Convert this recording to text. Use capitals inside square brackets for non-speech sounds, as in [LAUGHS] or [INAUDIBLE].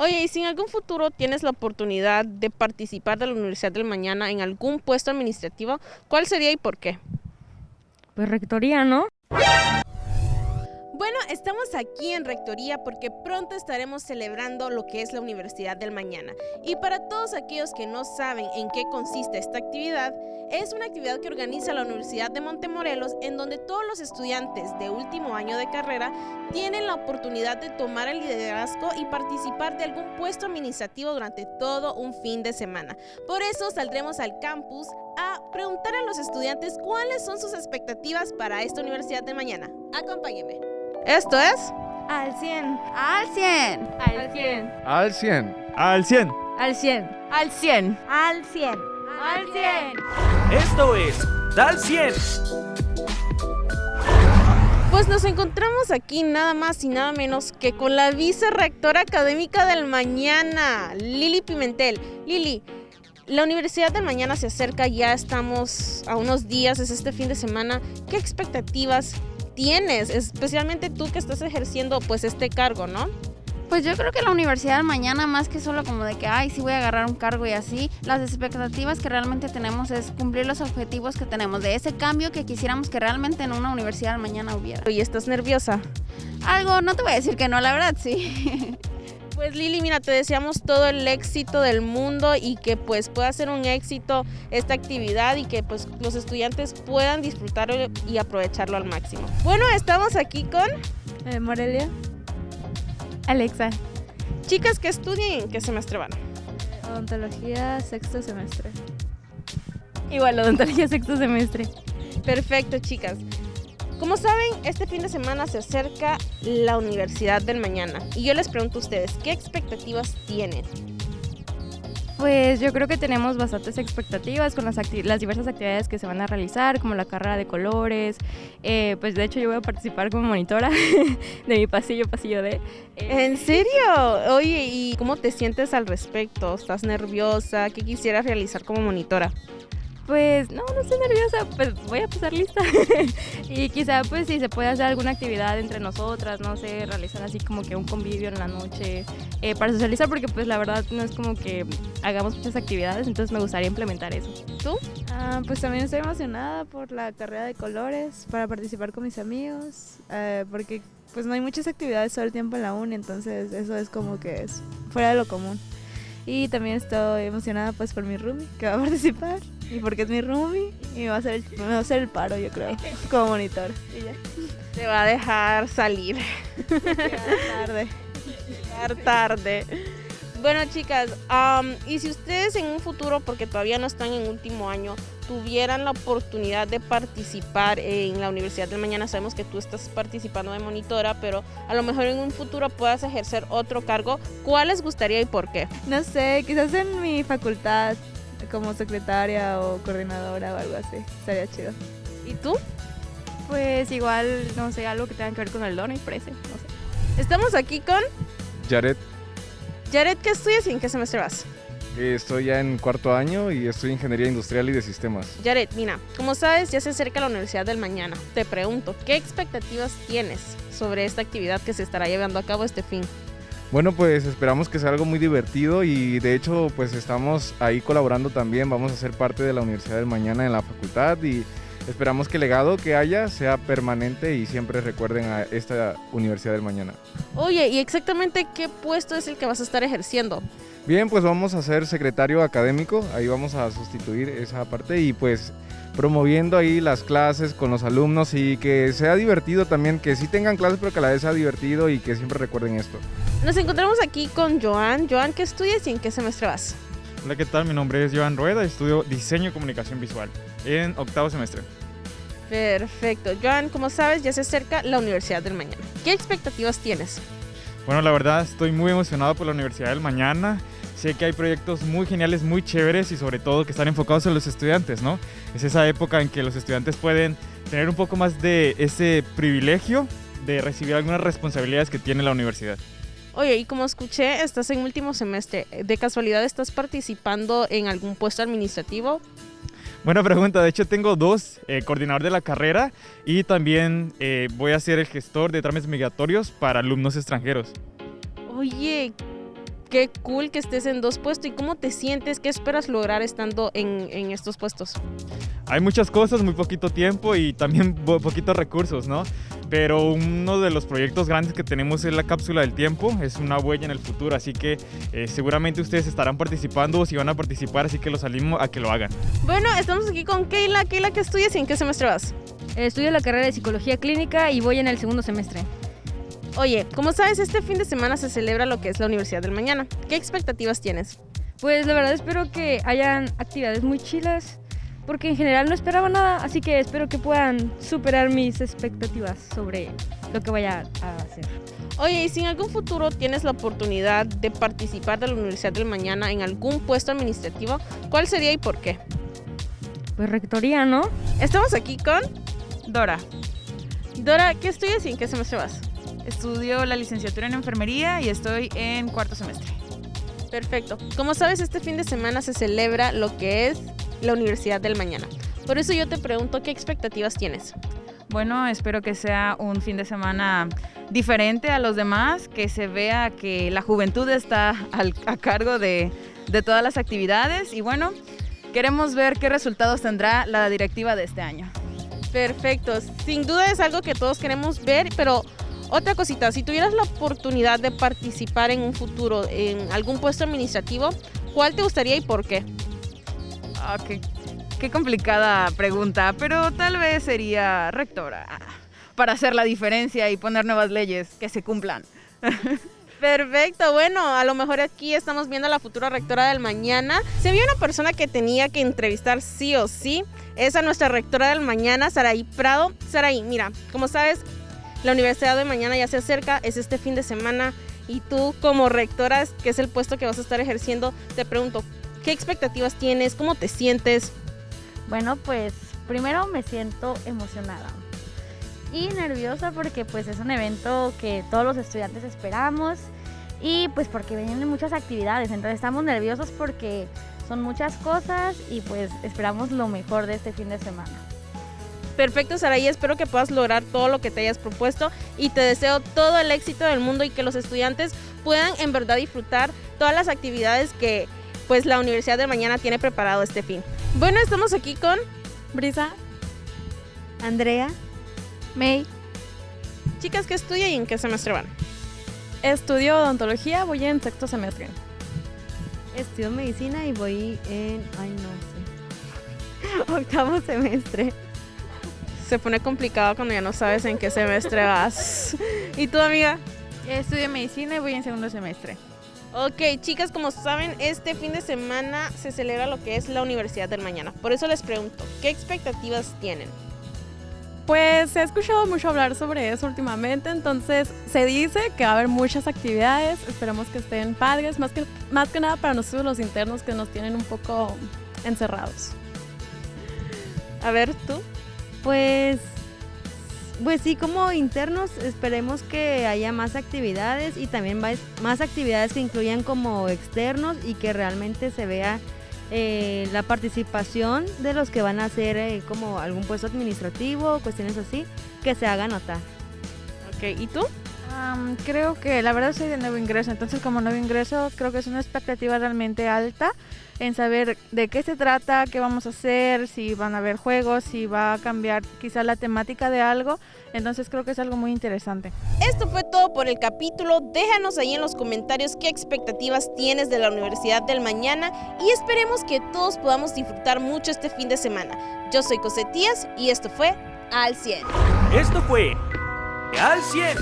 Oye, y si en algún futuro tienes la oportunidad de participar de la Universidad del Mañana en algún puesto administrativo, ¿cuál sería y por qué? Pues rectoría, ¿no? Bueno, estamos aquí en Rectoría porque pronto estaremos celebrando lo que es la Universidad del Mañana. Y para todos aquellos que no saben en qué consiste esta actividad, es una actividad que organiza la Universidad de Montemorelos en donde todos los estudiantes de último año de carrera tienen la oportunidad de tomar el liderazgo y participar de algún puesto administrativo durante todo un fin de semana. Por eso saldremos al campus a preguntar a los estudiantes cuáles son sus expectativas para esta Universidad de Mañana. Acompáñenme. Esto es... Al 100. Al 100. Al 100. Al 100. Al 100. Al 100. Al 100. Al 100. Al 100. Esto es Dal 100. Pues nos encontramos aquí nada más y nada menos que con la vicerrectora académica del mañana, Lili Pimentel. Lili, la Universidad del Mañana se acerca, ya estamos a unos días, es este fin de semana. ¿Qué expectativas tienes, especialmente tú que estás ejerciendo pues este cargo, ¿no? Pues yo creo que la universidad mañana, más que solo como de que, ay, sí voy a agarrar un cargo y así, las expectativas que realmente tenemos es cumplir los objetivos que tenemos, de ese cambio que quisiéramos que realmente en una universidad mañana hubiera. ¿Y estás nerviosa? Algo, no te voy a decir que no, la verdad sí. [LAUGHS] Pues Lili, mira, te deseamos todo el éxito del mundo y que pues pueda ser un éxito esta actividad y que pues los estudiantes puedan disfrutarlo y aprovecharlo al máximo. Bueno, estamos aquí con Eh, Morelia. Alexa. chicas que estudian y en qué semestre van. Odontología, sexto semestre. Igual, odontología sexto semestre. Perfecto, chicas. Como saben, este fin de semana se acerca la Universidad del Mañana y yo les pregunto a ustedes, ¿qué expectativas tienen? Pues yo creo que tenemos bastantes expectativas con las, las diversas actividades que se van a realizar, como la carrera de colores. Eh, pues de hecho yo voy a participar como monitora [LAUGHS] de mi pasillo, pasillo eh, ¿En serio? Oye, ¿y cómo te sientes al respecto? ¿Estás nerviosa? ¿Qué quisieras realizar como monitora? Pues no, no estoy nerviosa, pues voy a pasar lista. [LAUGHS] y quizá pues si se puede hacer alguna actividad entre nosotras, no sé, realizar así como que un convivio en la noche eh, para socializar, porque pues la verdad no es como que hagamos muchas actividades, entonces me gustaría implementar eso. ¿Tú? Ah, pues también estoy emocionada por la carrera de colores, para participar con mis amigos, eh, porque pues no hay muchas actividades todo el tiempo en la uni, entonces eso es como que es fuera de lo común. Y también estoy emocionada pues por mi roomie que va a [LAUGHS] participar y porque es mi roomie y me va a hacer el, me va a hacer el paro yo creo como monitor. [LAUGHS] Y ya, Te va a dejar salir. llegar [LAUGHS] tarde. Llegar tarde. Bueno, chicas, am, y si ustedes en un futuro, porque todavía no están en último año, tuvieran la oportunidad de participar en la Universidad del Mañana, sabemos que tú estás participando de monitora, pero a lo mejor en un futuro puedas ejercer otro cargo, ¿cuál les gustaría y por qué? No sé, quizás en mi facultad como secretaria o coordinadora o algo así, estaría chido. ¿Y tú? Pues igual, no sé, algo que tenga que ver con el dono y parece, no sé. Estamos aquí con Jared, Jared, ¿qué estudias y en qué semestre vas? eh, estoy ya en cuarto año y estoy en Ingeniería Industrial y de Sistemas. Jared, mira, como sabes, ya se acerca la Universidad del Mañana. Te pregunto, ¿qué expectativas tienes sobre esta actividad que se estará llevando a cabo este fin? Bueno, pues esperamos que sea algo muy divertido y de hecho pues estamos ahí colaborando también, vamos a ser parte de la Universidad del Mañana en la facultad y esperamos que el legado que haya sea permanente y siempre recuerden a esta Universidad del Mañana. Oye, ¿y exactamente qué puesto es el que vas a estar ejerciendo? Bien, pues vamos a ser secretario académico, ahí vamos a sustituir esa parte y pues promoviendo ahí las clases con los alumnos y que sea divertido también, que sí tengan clases pero que a la vez sea divertido y que siempre recuerden esto. Nos encontramos aquí con Joan. Joan, ¿qué estudias y en qué semestre vas? Hola, ¿qué tal? Mi nombre es Joan Rueda, estudio Diseño y Comunicación Visual en octavo semestre. Perfecto. Joan, como sabes, ya se acerca la Universidad del Mañana. ¿Qué expectativas tienes? Bueno, la verdad estoy muy emocionado por la Universidad del Mañana. Sé que hay proyectos muy geniales, muy chéveres y sobre todo que están enfocados en los estudiantes, ¿no? Es esa época en que los estudiantes pueden tener un poco más de ese privilegio de recibir algunas responsabilidades que tiene la universidad. Oye, y como escuché, estás en último semestre. ¿De casualidad estás participando en algún puesto administrativo? Buena pregunta, de hecho tengo dos, eh, coordinador de la carrera y también eh, voy a ser el gestor de trámites migratorios para alumnos extranjeros. Oye, Qué cool que estés en dos puestos y cómo te sientes, qué esperas lograr estando en, en estos puestos. Hay muchas cosas, muy poquito tiempo y también [LAUGHS] po- poquitos recursos, ¿no? Pero uno de los proyectos grandes que tenemos es la cápsula del tiempo, es una huella en el futuro, así que eh, seguramente ustedes estarán participando o si van a participar, así que los animo a que lo hagan. Bueno, estamos aquí con Keila. Keila, ¿qué estudias y en qué semestre vas? Estudio la carrera de psicología clínica y voy en el segundo semestre. Oye, como sabes, este fin de semana se celebra lo que es la Universidad del Mañana. ¿Qué expectativas tienes? Pues la verdad espero que hayan actividades muy chilas, porque en general no esperaba nada, así que espero que puedan superar mis expectativas sobre lo que vaya a hacer. Oye, y si en algún futuro tienes la oportunidad de participar de la Universidad del Mañana en algún puesto administrativo, ¿cuál sería y por qué? Pues rectoría, ¿no? Estamos aquí con Dora, Dora. ¿Qué estudias y en qué semestre vas? estudio la licenciatura en enfermería y estoy en cuarto semestre. Perfecto. Como sabes, este fin de semana se celebra lo que es la Universidad del Mañana. Por eso yo te pregunto, ¿qué expectativas tienes? Bueno, espero que sea un fin de semana diferente a los demás, que se vea que la juventud está al- a cargo de, de todas las actividades y bueno, queremos ver qué resultados tendrá la directiva de este año. Perfecto. Sin duda es algo que todos queremos ver, pero otra cosita, si tuvieras la oportunidad de participar en un futuro en algún puesto administrativo, ¿cuál te gustaría y por qué? Ah, qué, qué complicada pregunta, pero tal vez sería rectora para hacer la diferencia y poner nuevas leyes que se cumplan. [LAUGHS] Perfecto, bueno, a lo mejor aquí estamos viendo a la futura rectora del mañana. Se vio una persona que tenía que entrevistar sí o sí. Es a nuestra rectora del mañana, Saraí Prado. Saraí, mira, como sabes, la Universidad de Mañana ya se acerca, es este fin de semana. Y tú como rectora, que es el puesto que vas a estar ejerciendo, te pregunto, ¿qué expectativas tienes? ¿Cómo te sientes? Bueno, pues primero me siento emocionada y nerviosa porque pues es un evento que todos los estudiantes esperamos y pues porque vienen muchas actividades, entonces estamos nerviosos porque son muchas cosas y pues esperamos lo mejor de este fin de semana. Perfecto, Saraí, espero que puedas lograr todo lo que te hayas propuesto y te deseo todo el éxito del mundo y que los estudiantes puedan en verdad disfrutar todas las actividades que pues la Universidad de Mañana tiene preparado este fin. Bueno, estamos aquí con Brisa, Andrea, May, chicas que estudian y en qué semestre van. estudio odontología, voy en sexto semestre. estudio medicina y voy en, ay no sé, [LAUGHS] octavo semestre. Se pone complicado cuando ya no sabes en qué semestre vas. ¿Y tu amiga? Estudio medicina y voy en segundo semestre. Ok, chicas, como saben, este fin de semana se celebra lo que es la Universidad del Mañana. Por eso les pregunto, ¿qué expectativas tienen? Pues he escuchado mucho hablar sobre eso últimamente, entonces se dice que va a haber muchas actividades, esperamos que estén padres, más que, más que nada para nosotros los internos que nos tienen un poco encerrados. A ver, tú. Pues, pues sí, como internos esperemos que haya más actividades y también más actividades que incluyan como externos y que realmente se vea eh, la participación de los que van a hacer eh, como algún puesto administrativo, cuestiones así, que se haga notar. Ok, ¿y tú? Am, creo que la verdad soy de nuevo ingreso, entonces como nuevo ingreso creo que es una expectativa realmente alta en saber de qué se trata, qué vamos a hacer, si van a haber juegos, si va a cambiar quizá la temática de algo, entonces creo que es algo muy interesante. Esto fue todo por el capítulo. Déjanos ahí en los comentarios qué expectativas tienes de la Universidad del Mañana y esperemos que todos podamos disfrutar mucho este fin de semana. Yo soy Cosetías y esto fue Al 100. Esto fue Al 100.